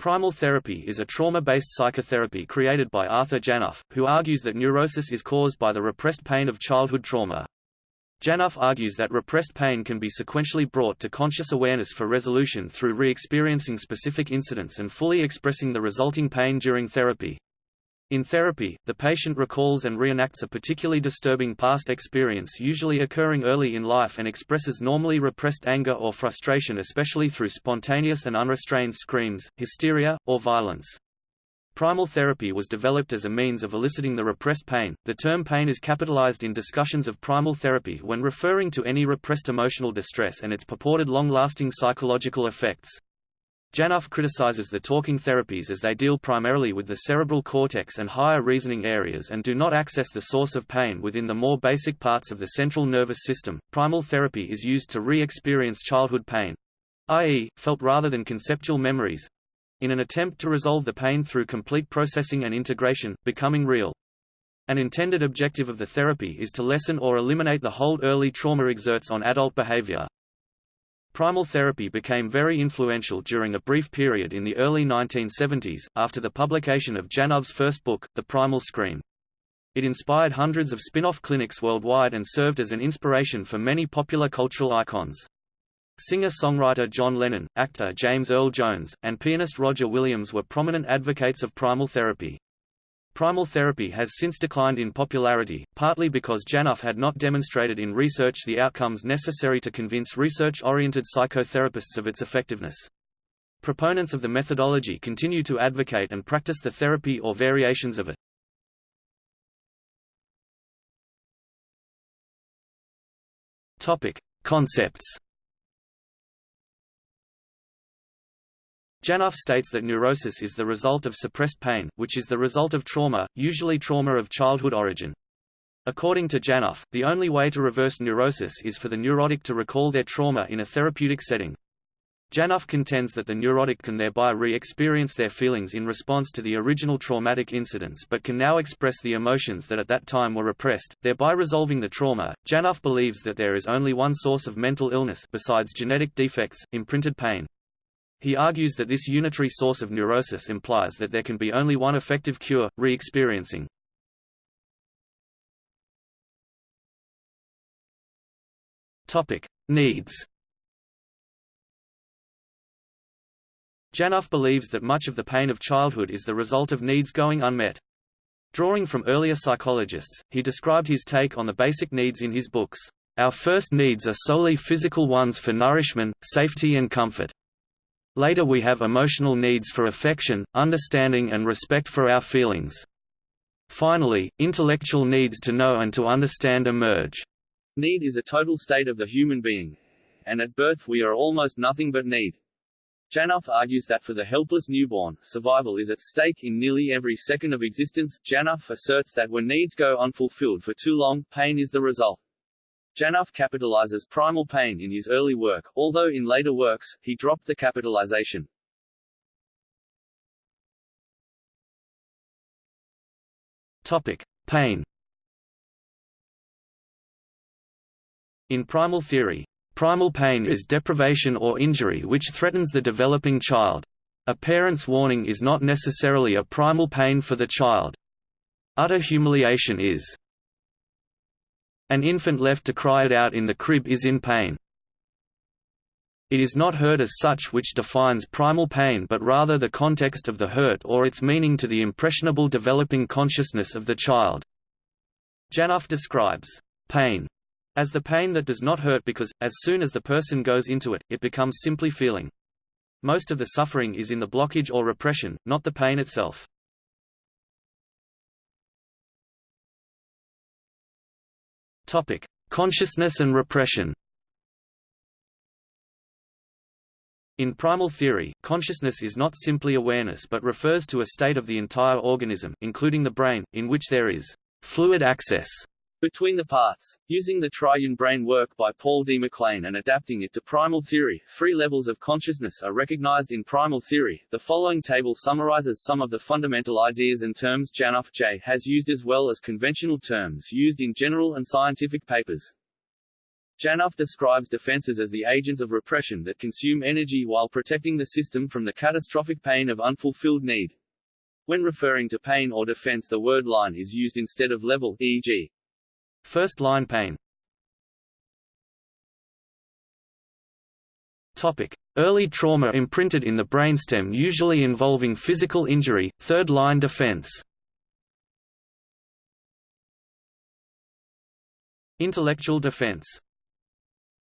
Primal therapy is a trauma-based psychotherapy created by Arthur Janov, who argues that neurosis is caused by the repressed pain of childhood trauma. Janov argues that repressed pain can be sequentially brought to conscious awareness for resolution through re-experiencing specific incidents and fully expressing the resulting pain during therapy. In therapy, the patient recalls and reenacts a particularly disturbing past experience usually occurring early in life and expresses normally repressed anger or frustration especially through spontaneous and unrestrained screams, hysteria, or violence. Primal therapy was developed as a means of eliciting the repressed pain. The term pain is capitalized in discussions of primal therapy when referring to any repressed emotional distress and its purported long-lasting psychological effects. Janov criticizes the talking therapies as they deal primarily with the cerebral cortex and higher reasoning areas and do not access the source of pain within the more basic parts of the central nervous system. Primal therapy is used to re-experience childhood pain, i.e., felt rather than conceptual memories, in an attempt to resolve the pain through complete processing and integration, becoming real. An intended objective of the therapy is to lessen or eliminate the hold early trauma exerts on adult behavior. Primal therapy became very influential during a brief period in the early 1970s, after the publication of Janov's first book, The Primal Scream. It inspired hundreds of spin-off clinics worldwide and served as an inspiration for many popular cultural icons. Singer-songwriter John Lennon, actor James Earl Jones, and pianist Roger Williams were prominent advocates of primal therapy. Primal therapy has since declined in popularity, partly because Janov had not demonstrated in research the outcomes necessary to convince research-oriented psychotherapists of its effectiveness. Proponents of the methodology continue to advocate and practice the therapy or variations of it. Topic: Concepts Janov states that neurosis is the result of suppressed pain, which is the result of trauma, usually trauma of childhood origin. According to Janov, the only way to reverse neurosis is for the neurotic to recall their trauma in a therapeutic setting. Janov contends that the neurotic can thereby re-experience their feelings in response to the original traumatic incidents but can now express the emotions that at that time were repressed, thereby resolving the trauma. Janov believes that there is only one source of mental illness besides genetic defects, imprinted pain. He argues that this unitary source of neurosis implies that there can be only one effective cure, re-experiencing. Needs. Janov believes that much of the pain of childhood is the result of needs going unmet. Drawing from earlier psychologists, he described his take on the basic needs in his books. Our first needs are solely physical ones for nourishment, safety and comfort. Later we have emotional needs for affection, understanding and respect for our feelings. Finally, intellectual needs to know and to understand emerge. Need is a total state of the human being. And at birth we are almost nothing but need. Janov argues that for the helpless newborn, survival is at stake in nearly every second of existence. Janov asserts that when needs go unfulfilled for too long, pain is the result. Janov capitalizes primal pain in his early work, although in later works, he dropped the capitalization. Topic. Pain In primal theory, primal pain is deprivation or injury which threatens the developing child. A parent's warning is not necessarily a primal pain for the child. Utter humiliation is. An infant left to cry it out in the crib is in pain. It is not hurt as such which defines primal pain but rather the context of the hurt or its meaning to the impressionable developing consciousness of the child. Janov describes pain as the pain that does not hurt because, as soon as the person goes into it, it becomes simply feeling. Most of the suffering is in the blockage or repression, not the pain itself. Topic: Consciousness and repression. In primal theory, consciousness is not simply awareness but refers to a state of the entire organism, including the brain, in which there is fluid access between the parts. Using the triune brain work by Paul D. MacLean and adapting it to primal theory, three levels of consciousness are recognized in primal theory. The following table summarizes some of the fundamental ideas and terms Janov J. has used as well as conventional terms used in general and scientific papers. Janov describes defenses as the agents of repression that consume energy while protecting the system from the catastrophic pain of unfulfilled need. When referring to pain or defense the word line is used instead of level, e.g. First line pain Topic. Early trauma imprinted in the brainstem usually involving physical injury, third-line defense. Intellectual defense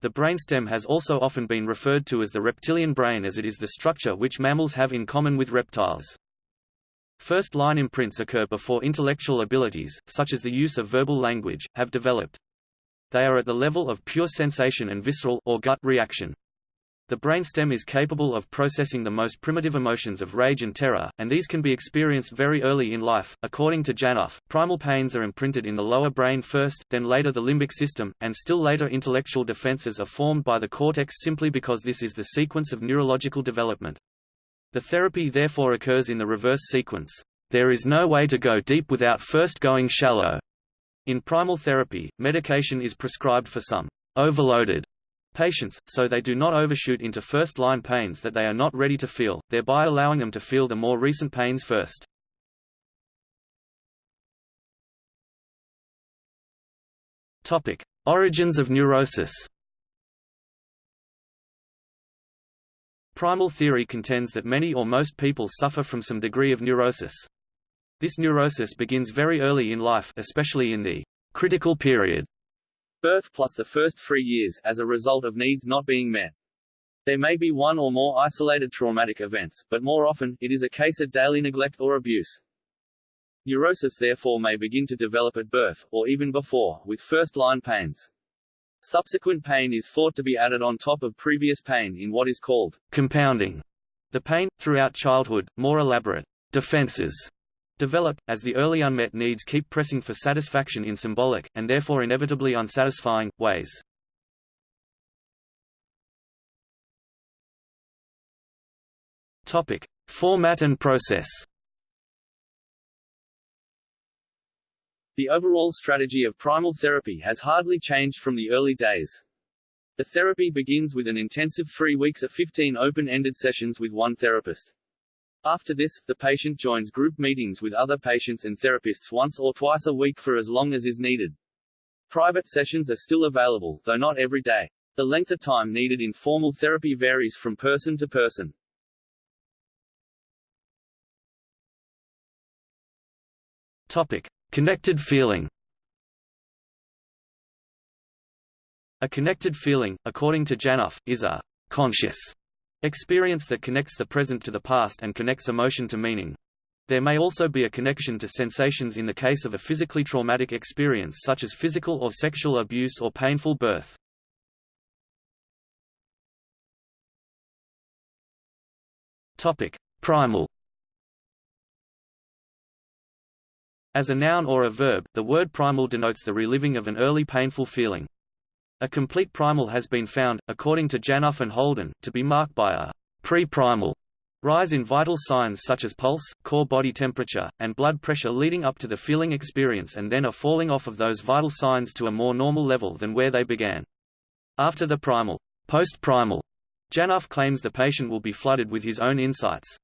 The brainstem has also often been referred to as the reptilian brain as it is the structure which mammals have in common with reptiles. First-line imprints occur before intellectual abilities, such as the use of verbal language, have developed. They are at the level of pure sensation and visceral or gut reaction. The brainstem is capable of processing the most primitive emotions of rage and terror, and these can be experienced very early in life. According to Janov, primal pains are imprinted in the lower brain first, then later the limbic system, and still later intellectual defenses are formed by the cortex simply because this is the sequence of neurological development. The therapy therefore occurs in the reverse sequence. There is no way to go deep without first going shallow. In primal therapy, medication is prescribed for some overloaded patients, so they do not overshoot into first-line pains that they are not ready to feel, thereby allowing them to feel the more recent pains first. Origins of neurosis. Primal theory contends that many or most people suffer from some degree of neurosis. This neurosis begins very early in life especially in the critical period birth plus the first three years, as a result of needs not being met. There may be one or more isolated traumatic events, but more often, it is a case of daily neglect or abuse. Neurosis therefore may begin to develop at birth, or even before, with first-line pains. Subsequent pain is thought to be added on top of previous pain in what is called compounding. The pain, throughout childhood, more elaborate defenses develop, as the early unmet needs keep pressing for satisfaction in symbolic, and therefore inevitably unsatisfying, ways. Topic. Format and process The overall strategy of primal therapy has hardly changed from the early days. The therapy begins with an intensive three weeks of 15 open-ended sessions with one therapist. After this, the patient joins group meetings with other patients and therapists once or twice a week for as long as is needed. Private sessions are still available, though not every day. The length of time needed in formal therapy varies from person to person. Topic. Connected feeling A connected feeling, according to Janov, is a conscious Experience that connects the present to the past and connects emotion to meaning. There may also be a connection to sensations in the case of a physically traumatic experience such as physical or sexual abuse or painful birth. Topic: Primal. As a noun or a verb, the word primal denotes the reliving of an early painful feeling. A complete primal has been found, according to Janov and Holden, to be marked by a pre-primal rise in vital signs such as pulse, core body temperature, and blood pressure leading up to the feeling experience and then a falling off of those vital signs to a more normal level than where they began. After the primal, post-primal, Janov claims the patient will be flooded with his own insights,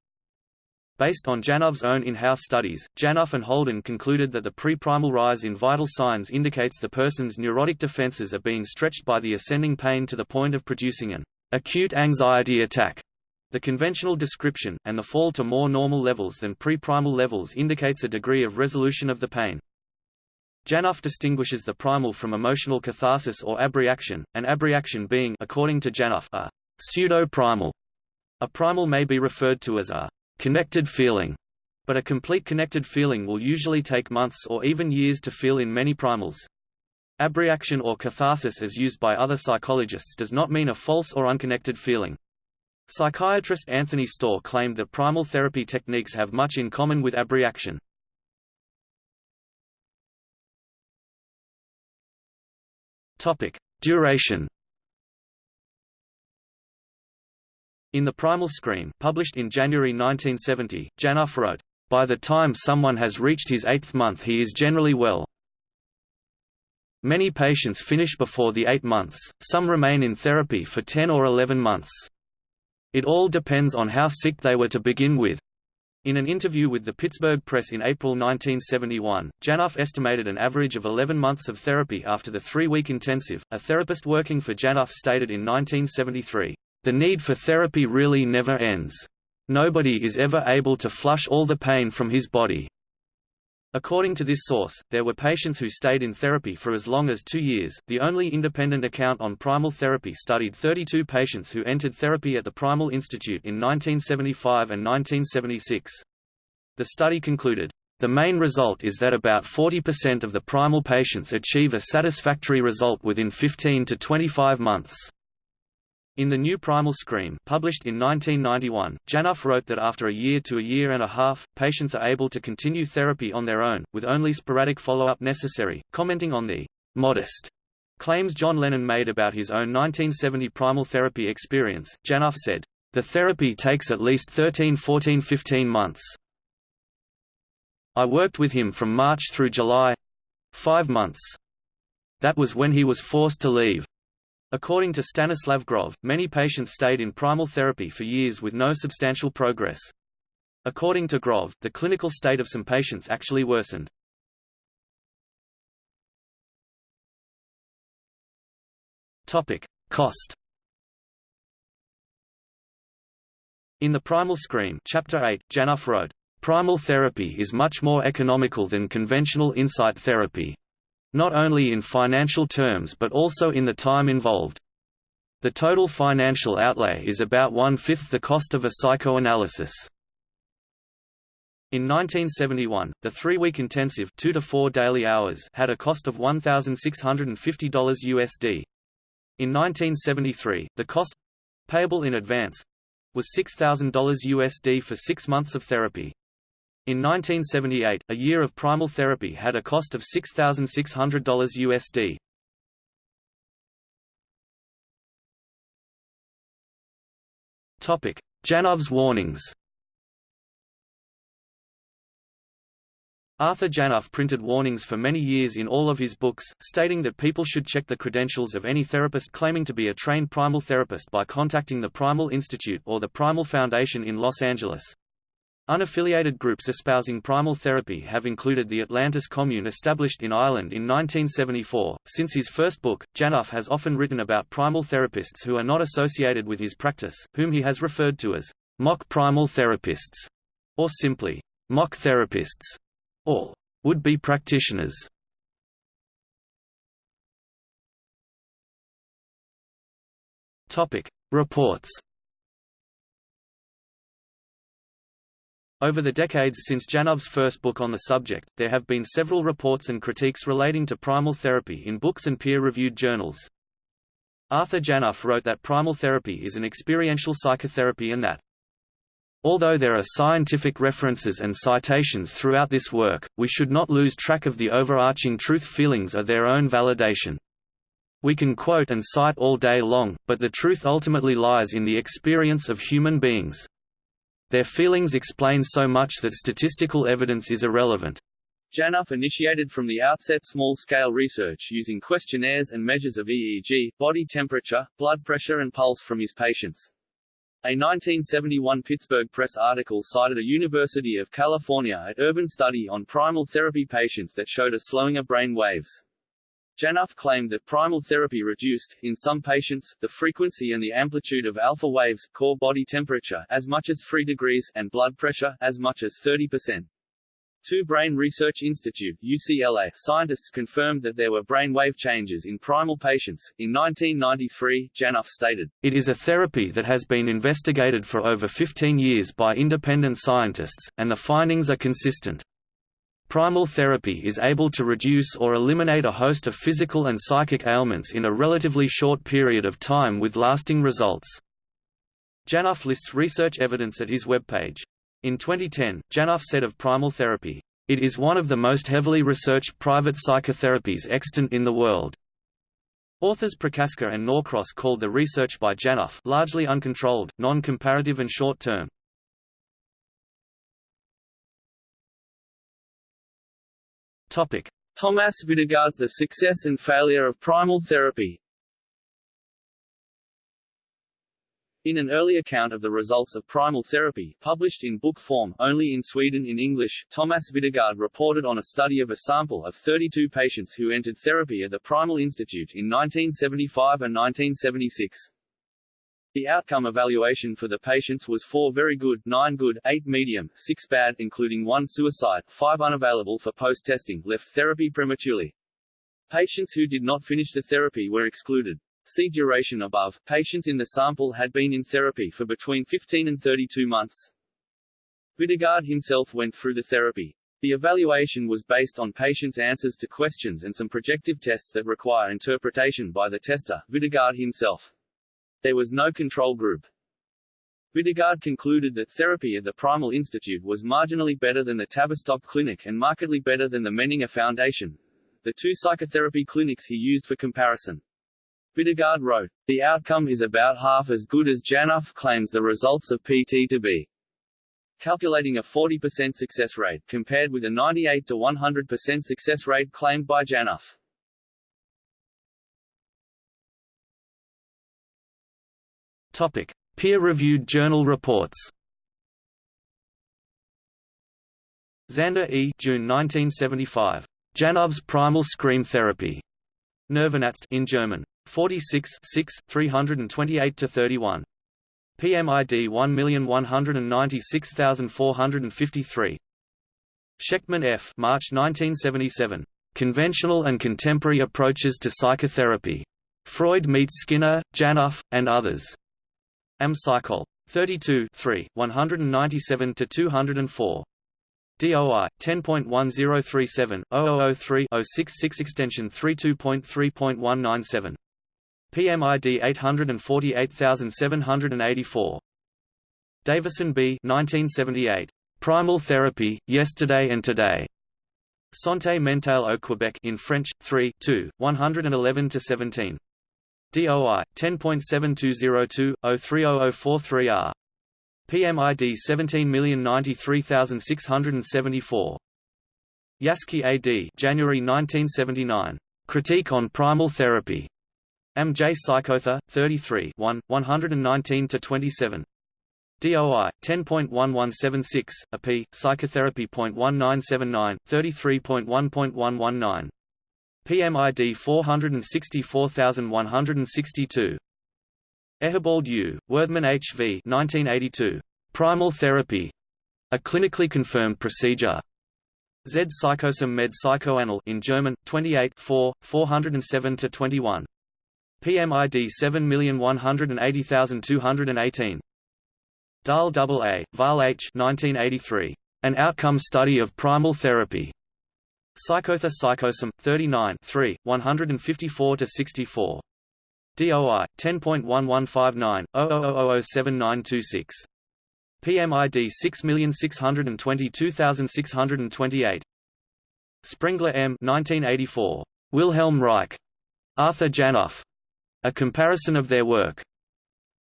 Based on Janov's own in-house studies, Janov and Holden concluded that the pre-primal rise in vital signs indicates the person's neurotic defenses are being stretched by the ascending pain to the point of producing an acute anxiety attack. The conventional description, and the fall to more normal levels than pre-primal levels indicates a degree of resolution of the pain. Janov distinguishes the primal from emotional catharsis or abreaction, an abreaction being according to Janov, a pseudo-primal. A primal may be referred to as a connected feeling, but a complete connected feeling will usually take months or even years to feel in many primals. Abreaction or catharsis as used by other psychologists does not mean a false or unconnected feeling. Psychiatrist Anthony Storr claimed that primal therapy techniques have much in common with abreaction. Topic: Duration In The Primal Scream, published in January 1970, Janov wrote, "...by the time someone has reached his eighth month he is generally well. Many patients finish before the 8 months, some remain in therapy for 10 or 11 months. It all depends on how sick they were to begin with. In an interview with the Pittsburgh Press in April 1971, Janov estimated an average of 11 months of therapy after the three-week intensive. A therapist working for Janov stated in 1973, "The need for therapy really never ends. Nobody is ever able to flush all the pain from his body." According to this source, there were patients who stayed in therapy for as long as two years. The only independent account on primal therapy studied 32 patients who entered therapy at the Primal Institute in 1975 and 1976. The study concluded, the main result is that about 40% of the primal patients achieve a satisfactory result within 15 to 25 months. In The New Primal Scream published in 1991, Janov wrote that after a year to a year and a half, patients are able to continue therapy on their own, with only sporadic follow-up necessary. Commenting on the «modest» claims John Lennon made about his own 1970 primal therapy experience, Janov said, "...the therapy takes at least 13 14 15 months. I worked with him from March through July—five months. That was when he was forced to leave. According to Stanislav Grof, many patients stayed in primal therapy for years with no substantial progress. According to Grof, the clinical state of some patients actually worsened. Topic: Cost. In the Primal Scream, Chapter 8, Janov wrote, "Primal therapy is much more economical than conventional insight therapy, not only in financial terms but also in the time involved. The total financial outlay is about one-fifth the cost of a psychoanalysis. In 1971, the three-week intensive two to four daily hours had a cost of $1,650 USD. In 1973, the cost payable in advance was $6,000 USD for six months of therapy. In 1978, a year of primal therapy had a cost of $6,600 USD. Topic: Janov's warnings. Arthur Janov printed warnings for many years in all of his books, stating that people should check the credentials of any therapist claiming to be a trained primal therapist by contacting the Primal Institute or the Primal Foundation in Los Angeles. Unaffiliated groups espousing primal therapy have included the Atlantis Commune established in Ireland in 1974. Since his first book, Janov has often written about primal therapists who are not associated with his practice, whom he has referred to as mock primal therapists, or simply mock therapists, or would-be practitioners. Topic: Reports Over the decades since Janov's first book on the subject, there have been several reports and critiques relating to primal therapy in books and peer-reviewed journals. Arthur Janov wrote that primal therapy is an experiential psychotherapy and that Although there are scientific references and citations throughout this work, we should not lose track of the overarching truth feelings are their own validation. We can quote and cite all day long, but the truth ultimately lies in the experience of human beings. Their feelings explain so much that statistical evidence is irrelevant. Janov initiated from the outset small-scale research using questionnaires and measures of EEG, body temperature, blood pressure and pulse from his patients. A 1971 Pittsburgh Press article cited a University of California at Urban study on primal therapy patients that showed a slowing of brain waves. Janov claimed that primal therapy reduced, in some patients, the frequency and the amplitude of alpha waves, core body temperature as much as 3 degrees, and blood pressure as much as 30%. Two Brain Research Institute UCLA scientists confirmed that there were brain wave changes in primal patients. In 1993, Janov stated, It is a therapy that has been investigated for over 15 years by independent scientists, and the findings are consistent. Primal therapy is able to reduce or eliminate a host of physical and psychic ailments in a relatively short period of time with lasting results. Janov lists research evidence at his webpage. In 2010, Janov said of primal therapy, "...it is one of the most heavily researched private psychotherapies extant in the world." Authors Prochaska and Norcross called the research by Janov largely uncontrolled, non-comparative and short-term. Topic: Thomas Videgaard's The Success and Failure of Primal Therapy In an early account of the results of primal therapy, published in book form, only in Sweden in English, Thomas Videgaard reported on a study of a sample of 32 patients who entered therapy at the Primal Institute in 1975 and 1976. The outcome evaluation for the patients was 4 very good, 9 good, 8 medium, 6 bad including 1 suicide, 5 unavailable for post-testing, left therapy prematurely. Patients who did not finish the therapy were excluded. See duration above. Patients in the sample had been in therapy for between 15 and 32 months. Videgaard himself went through the therapy. The evaluation was based on patients' answers to questions and some projective tests that require interpretation by the tester, Videgaard himself. There was no control group. Videgaard concluded that therapy at the Primal Institute was marginally better than the Tavistock Clinic and markedly better than the Menninger Foundation, the two psychotherapy clinics he used for comparison. Videgaard wrote, The outcome is about half as good as Janov claims the results of PT to be. Calculating a 40% success rate, compared with a 98 to 100% success rate claimed by Janov. Peer-reviewed journal reports. Zander E. June 1975. Janov's primal scream therapy. Nervenarzt in German. 46 6, 328–31. PMID 1196453. Shechtman F. March 1977. Conventional and Contemporary Approaches to Psychotherapy. Freud meets Skinner, Janov, and others. Am Psychol. 32 3, 197–204. DOI 10.1037 0003 066 extension 32.3.197 PMID 848784. Davison B. 1978. Primal Therapy, Yesterday and Today. Santé Mentale au Québec in French, 3, 2, 111–17. DOI 10.7202/03043R. PMID 17093674. Yaski A.D. January 1979. Critique on Primal Therapy. M. J. Psychotha, 33 1, 119–27. DOI 10.1176, AP Psychotherapy.1979, 33.1.119. PMID 464162. Ehebald U. Werthmann H. V. 1982. Primal Therapy. A clinically confirmed procedure. Z. Psychosome med Psychoanal in German, 28 4, 407–21. PMID 7180218. Dahl A. Val H. 1983. An Outcome Study of Primal Therapy. Psychotha Psychosome, 39 3, 154–64. DOI 10.1159 00007926. PMID 6622628. Sprengler M. 1984. Wilhelm Reich. Arthur Janov. A comparison of their work.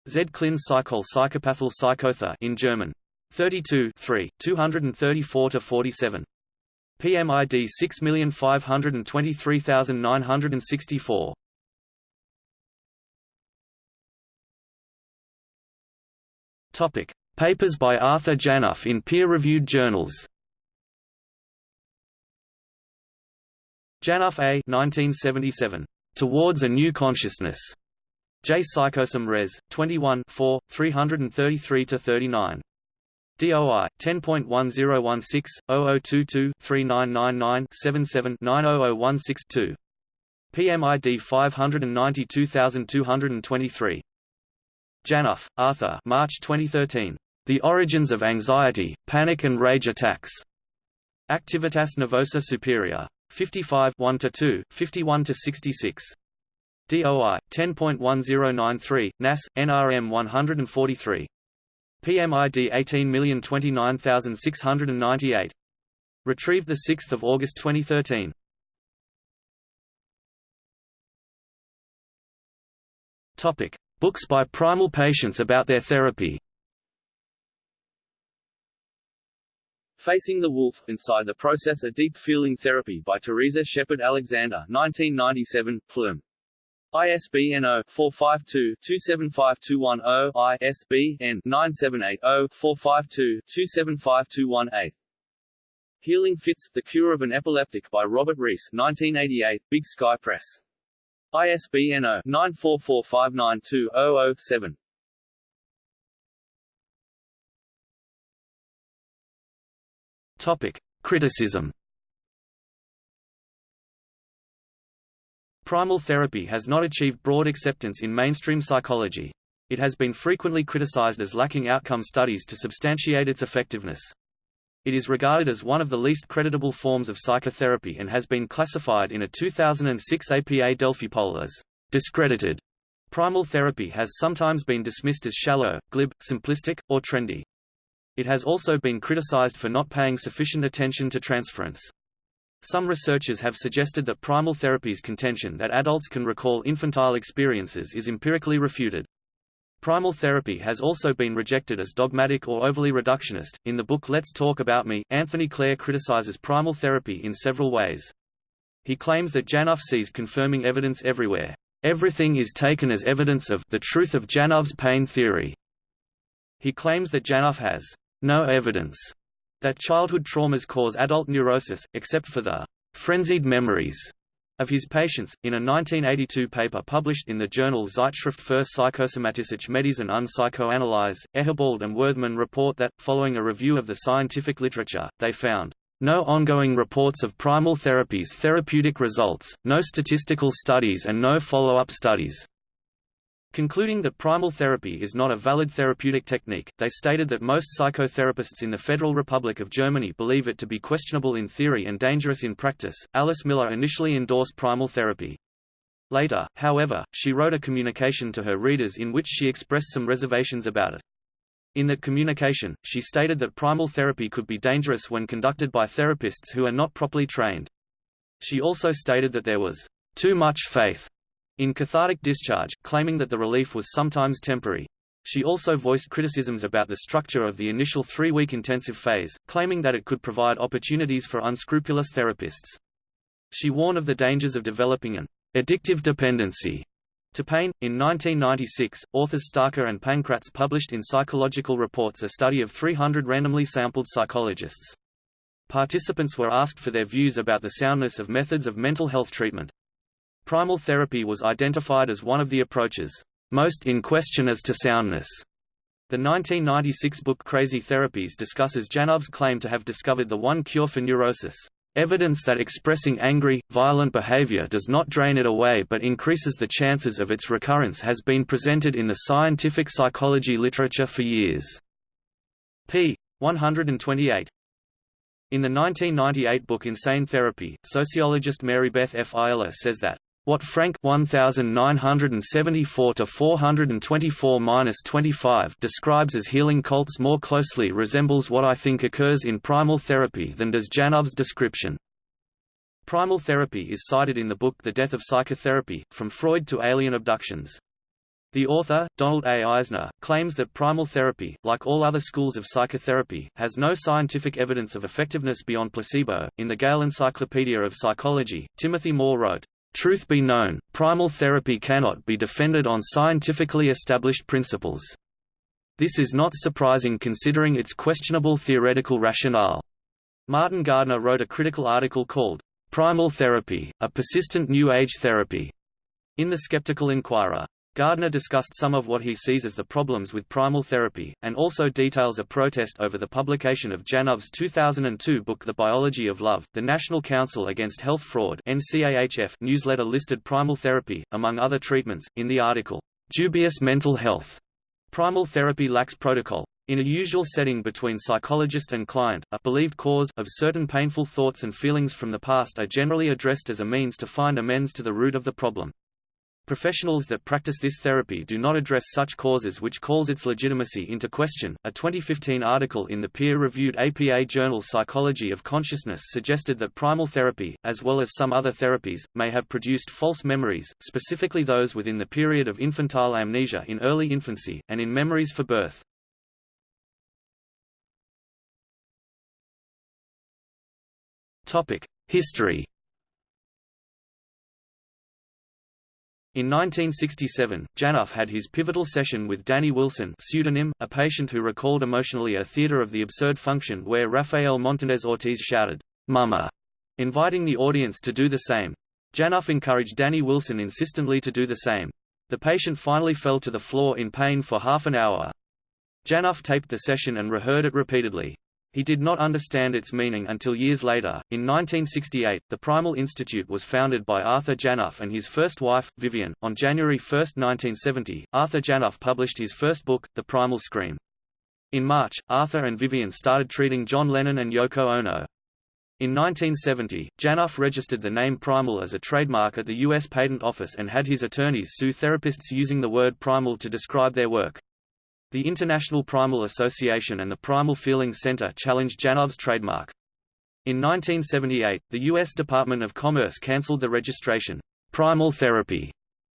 Z. Klin Psychol Psychopathal Psychotha in German. 32 3, 234–47. PMID 6523964. Topic: Papers by Arthur Janov in peer-reviewed journals. Janov A. 1977. Towards a New Consciousness. J. Psychosome Res. 21 4, 333–39. DOI 10.1016 0022 3999 77 900162. PMID 592223. Janov, Arthur. March 2013. The Origins of Anxiety, Panic and Rage Attacks. Activitas Nervosa Superior. 55 1 to 2, 51 to 66. DOI 10.1093 NAS NRM 143. PMID 18029698. Retrieved the 6th of August 2013. Topic: Books by primal patients about their therapy. Facing the Wolf, Inside the Process A Deep Feeling Therapy by Teresa Shepard Alexander 1997, Plum. ISBN 0-452-275210 ISBN 978-0-452-275218 Healing Fits, The Cure of an Epileptic by Robert Rees 1988, Big Sky Press. ISBN 0-944592007 Topic. Criticism Primal therapy has not achieved broad acceptance in mainstream psychology. It has been frequently criticized as lacking outcome studies to substantiate its effectiveness. It is regarded as one of the least creditable forms of psychotherapy and has been classified in a 2006 APA Delphi poll as discredited. Primal therapy has sometimes been dismissed as shallow, glib, simplistic, or trendy. It has also been criticized for not paying sufficient attention to transference. Some researchers have suggested that primal therapy's contention that adults can recall infantile experiences is empirically refuted. Primal therapy has also been rejected as dogmatic or overly reductionist. In the book Let's Talk About Me, Anthony Clare criticizes primal therapy in several ways. He claims that Janov sees confirming evidence everywhere. Everything is taken as evidence of the truth of Janov's pain theory. He claims that Janov has no evidence that childhood traumas cause adult neurosis, except for the frenzied memories of his patients. In a 1982 paper published in the journal Zeitschrift für Psychosomatische Medizin und Psychoanalyse, Ehebald and Werthmann report that, following a review of the scientific literature, they found no ongoing reports of primal therapy's therapeutic results, no statistical studies and no follow-up studies. Concluding that primal therapy is not a valid therapeutic technique, they stated that most psychotherapists in the Federal Republic of Germany believe it to be questionable in theory and dangerous in practice. Alice Miller initially endorsed primal therapy. Later, however, she wrote a communication to her readers in which she expressed some reservations about it. In that communication, she stated that primal therapy could be dangerous when conducted by therapists who are not properly trained. She also stated that there was too much faith in cathartic discharge, claiming that the relief was sometimes temporary. She also voiced criticisms about the structure of the initial three-week intensive phase, claiming that it could provide opportunities for unscrupulous therapists. She warned of the dangers of developing an addictive dependency to pain. In 1996, authors Starker and Pankratz published in Psychological Reports a study of 300 randomly sampled psychologists. Participants were asked for their views about the soundness of methods of mental health treatment. Primal therapy was identified as one of the approaches most in question as to soundness. The 1996 book Crazy Therapies discusses Janov's claim to have discovered the one cure for neurosis. Evidence that expressing angry, violent behavior does not drain it away but increases the chances of its recurrence has been presented in the scientific psychology literature for years. p. 128. In the 1998 book Insane Therapy, sociologist Mary Beth F. Ayella says that what Frank 1974 to 424-25 describes as healing cults more closely resembles what I think occurs in primal therapy than does Janov's description. Primal therapy is cited in the book The Death of Psychotherapy, From Freud to Alien Abductions. The author, Donald A. Eisner, claims that primal therapy, like all other schools of psychotherapy, has no scientific evidence of effectiveness beyond placebo. In the Gale Encyclopedia of Psychology, Timothy Moore wrote, Truth be known, primal therapy cannot be defended on scientifically established principles. This is not surprising considering its questionable theoretical rationale. Martin Gardner wrote a critical article called, Primal Therapy, a Persistent New Age Therapy, in The Skeptical Inquirer. Gardner discussed some of what he sees as the problems with primal therapy, and also details a protest over the publication of Janov's 2002 book The Biology of Love. The National Council Against Health Fraud (NCAHF) newsletter listed primal therapy, among other treatments, in the article, Dubious Mental Health. Primal therapy lacks protocol. In a usual setting between psychologist and client, a believed cause of certain painful thoughts and feelings from the past are generally addressed as a means to find amends to the root of the problem. Professionals that practice this therapy do not address such causes which calls its legitimacy into question. A 2015 article in the peer-reviewed APA journal Psychology of Consciousness suggested that primal therapy, as well as some other therapies, may have produced false memories, specifically those within the period of infantile amnesia in early infancy, and in memories for birth. History. In 1967, Janov had his pivotal session with Danny Wilson pseudonym, a patient who recalled emotionally a theater of the absurd function where Rafael Montanez Ortiz shouted, Mama, inviting the audience to do the same. Janov encouraged Danny Wilson insistently to do the same. The patient finally fell to the floor in pain for half an hour. Janov taped the session and rehearsed it repeatedly. He did not understand its meaning until years later. In 1968, the Primal Institute was founded by Arthur Janov and his first wife, Vivian. On January 1, 1970, Arthur Janov published his first book, The Primal Scream. In March, Arthur and Vivian started treating John Lennon and Yoko Ono. In 1970, Janov registered the name Primal as a trademark at the U.S. Patent Office and had his attorneys sue therapists using the word primal to describe their work. The International Primal Association and the Primal Feelings Center challenged Janov's trademark. In 1978, the U.S. Department of Commerce cancelled the registration. Primal therapy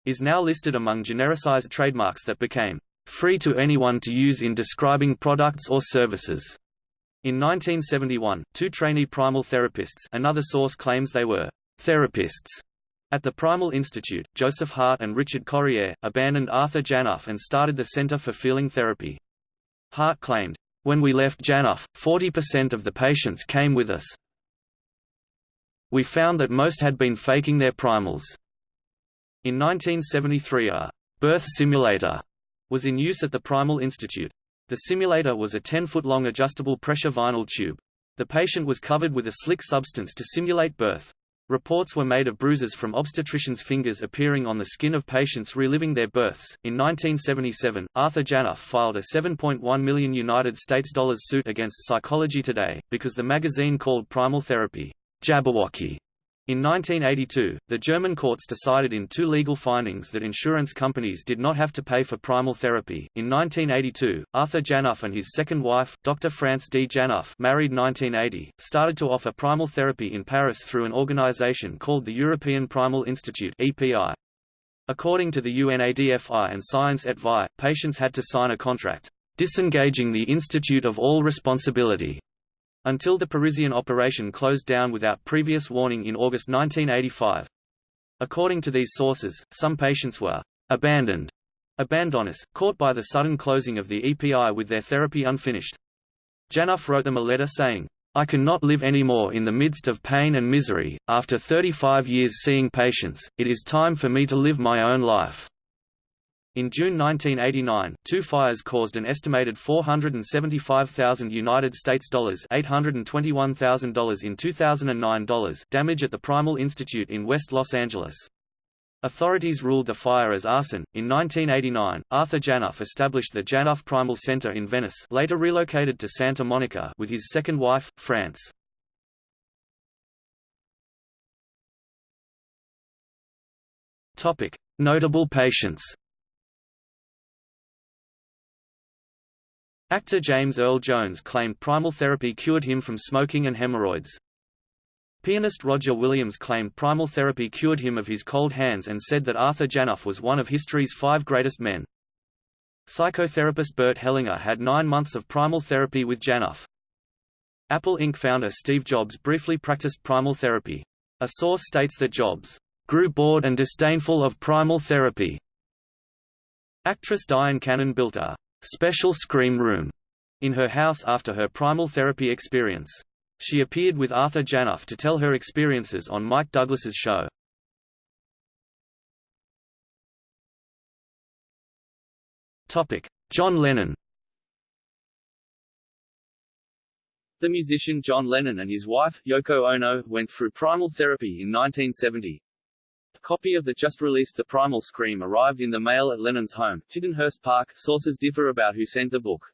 is now listed among genericized trademarks that became free to anyone to use in describing products or services. In 1971, two trainee primal therapists another source claims they were therapists at the Primal Institute, Joseph Hart and Richard Corriere, abandoned Arthur Janov and started the Center for Feeling Therapy. Hart claimed, When we left Janov, 40% of the patients came with us. We found that most had been faking their primals. In 1973 a birth simulator was in use at the Primal Institute. The simulator was a 10-foot-long adjustable pressure vinyl tube. The patient was covered with a slick substance to simulate birth. Reports were made of bruises from obstetricians' fingers appearing on the skin of patients reliving their births. In 1977, Arthur Janov filed a 7.1 million United States dollars suit against Psychology Today because the magazine called primal therapy Jabberwocky in 1982, the German courts decided in two legal findings that insurance companies did not have to pay for primal therapy. In 1982, Arthur Janov and his second wife, Dr. France D. Janov, married 1980, started to offer primal therapy in Paris through an organization called the European Primal Institute (EPI). According to the UNADFI and Science et Vie, patients had to sign a contract disengaging the institute of all responsibility until the Parisian operation closed down without previous warning in August 1985. According to these sources, some patients were abandoned abandoners, caught by the sudden closing of the EPI with their therapy unfinished. Janov wrote them a letter saying, I cannot live anymore in the midst of pain and misery, after 35 years seeing patients, it is time for me to live my own life. In June 1989, two fires caused an estimated 475,000 United States dollars $821,000 in 2009 dollars damage at the Primal Institute in West Los Angeles. Authorities ruled the fire as arson. In 1989, Arthur Janov established the Janov Primal Center in Venice, later relocated to Santa Monica with his second wife, France. Topic: Notable patients. Actor James Earl Jones claimed primal therapy cured him from smoking and hemorrhoids. Pianist Roger Williams claimed primal therapy cured him of his cold hands and said that Arthur Janov was one of history's five greatest men. Psychotherapist Bert Hellinger had nine months of primal therapy with Janov. Apple Inc. founder Steve Jobs briefly practiced primal therapy. A source states that Jobs grew bored and disdainful of primal therapy. Actress Dyan Cannon built a special scream room in her house after her primal therapy experience. She appeared with Arthur Janov to tell her experiences on Mike Douglas's show. Topic: John Lennon. The musician John Lennon and his wife, Yoko Ono, went through primal therapy in 1970 copy of the just-released The Primal Scream arrived in the mail at Lennon's home, Tittenhurst Park. Sources differ about who sent the book.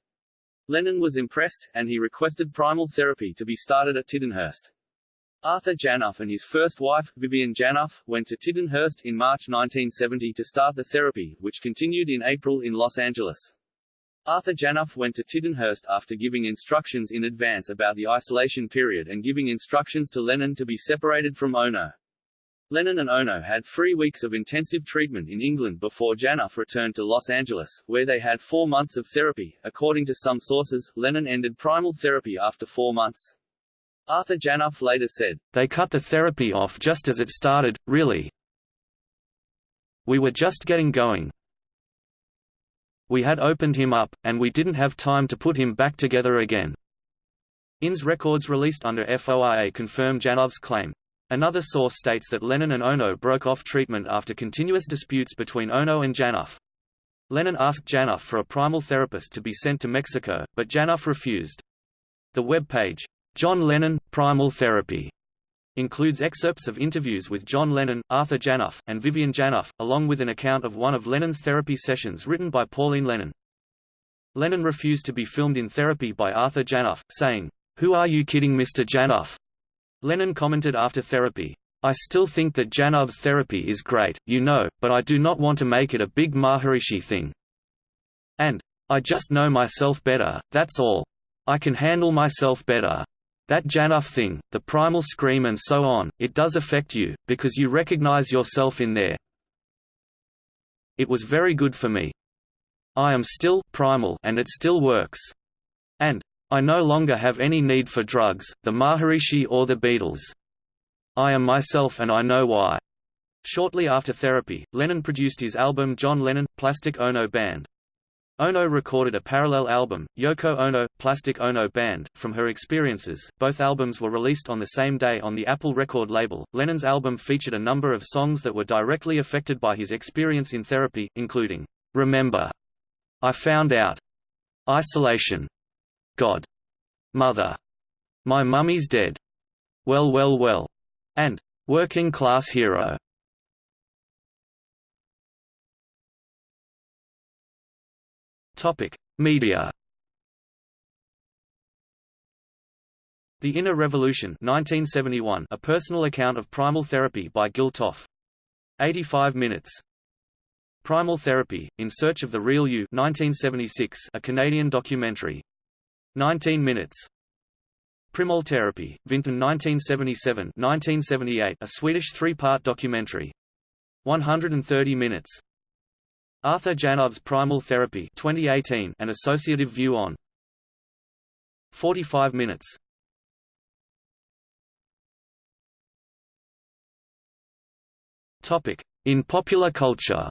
Lennon was impressed, and he requested primal therapy to be started at Tittenhurst. Arthur Janov and his first wife, Vivian Janov, went to Tittenhurst in March 1970 to start the therapy, which continued in April in Los Angeles. Arthur Janov went to Tittenhurst after giving instructions in advance about the isolation period and giving instructions to Lennon to be separated from Ono. Lennon and Ono had three weeks of intensive treatment in England before Janov returned to Los Angeles, where they had four months of therapy. According to some sources, Lennon ended primal therapy after four months. Arthur Janov later said, They cut the therapy off just as it started, really. We were just getting going. We had opened him up, and we didn't have time to put him back together again. INS records released under FOIA confirm Janov's claim. Another source states that Lennon and Ono broke off treatment after continuous disputes between Ono and Janov. Lennon asked Janov for a primal therapist to be sent to Mexico, but Janov refused. The web page, John Lennon, Primal Therapy, includes excerpts of interviews with John Lennon, Arthur Janov, and Vivian Janov, along with an account of one of Lennon's therapy sessions written by Pauline Lennon. Lennon refused to be filmed in therapy by Arthur Janov, saying, Who are you kidding Mr. Janov? Lennon commented after therapy, I still think that Janov's therapy is great, you know, but I do not want to make it a big Maharishi thing. And, I just know myself better, that's all. I can handle myself better. That Janov thing, the primal scream and so on, it does affect you, because you recognize yourself in there. It was very good for me. I am still primal and it still works. I no longer have any need for drugs, the Maharishi or the Beatles. I am myself and I know why. Shortly after therapy, Lennon produced his album John Lennon, Plastic Ono Band. Ono recorded a parallel album, Yoko Ono, Plastic Ono Band, from her experiences. Both albums were released on the same day on the Apple record label. Lennon's album featured a number of songs that were directly affected by his experience in therapy, including Remember, I Found Out, Isolation, God, Mother, My Mummy's Dead, Well Well Well, and Working Class Hero. Topic: Media. The Inner Revolution 1971, a personal account of primal therapy by Gil Toff. 85 minutes. Primal Therapy, In Search of the Real You 1976, a Canadian documentary. 19 minutes. Primal Therapy, Vinton 1977-1978, a Swedish three-part documentary. 130 minutes. Arthur Janov's Primal Therapy 2018, an associative view on 45 minutes. Topic: In popular culture.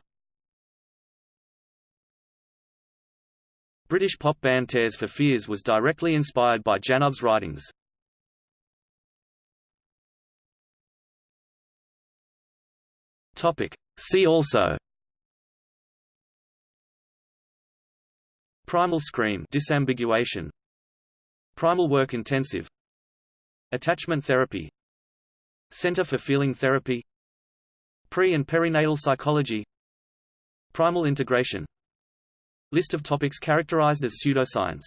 British pop band Tears for Fears was directly inspired by Janov's writings. See also Primal scream disambiguation. Primal work intensive. Attachment therapy. Center for Feeling Therapy. Pre- and perinatal psychology. Primal integration List of topics characterized as pseudoscience